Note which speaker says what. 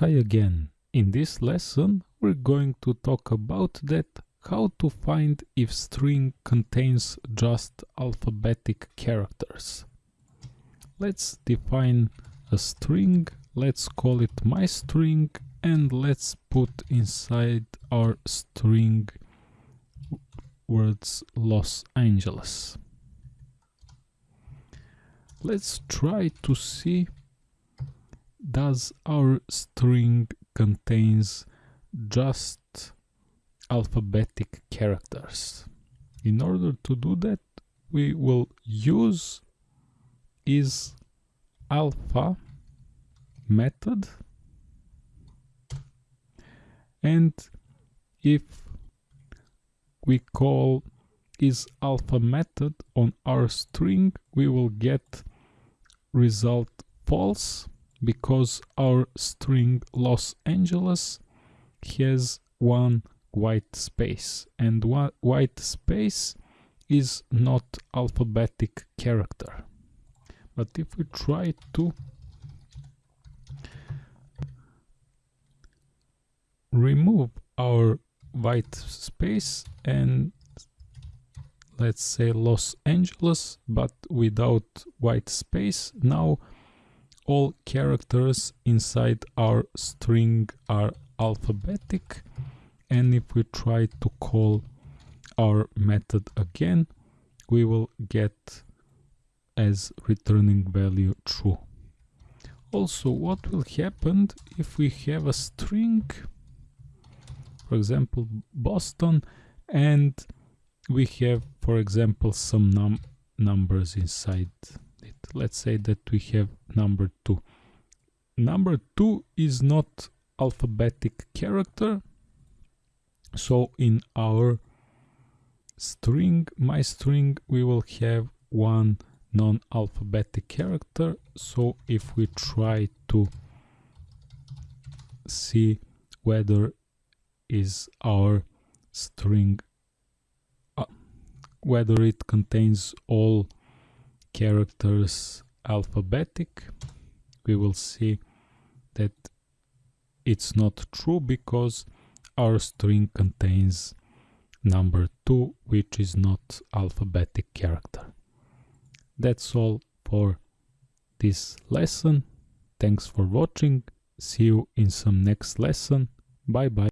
Speaker 1: Hi again. In this lesson we're going to talk about that how to find if string contains just alphabetic characters. Let's define a string, let's call it my string and let's put inside our string words Los Angeles. Let's try to see does our string contains just alphabetic characters. In order to do that, we will use is alpha method and if we call is alpha method on our string we will get result false because our string Los Angeles has one white space. And one white space is not alphabetic character. But if we try to remove our white space and let's say Los Angeles but without white space now all characters inside our string are alphabetic and if we try to call our method again we will get as returning value true. Also what will happen if we have a string for example Boston and we have for example some num numbers inside it? Let's say that we have number 2 number 2 is not alphabetic character. So in our string my string we will have one non-alphabetic character. So if we try to see whether is our string uh, whether it contains all characters alphabetic we will see that it's not true because our string contains number 2 which is not alphabetic character. That's all for this lesson. Thanks for watching. See you in some next lesson. Bye bye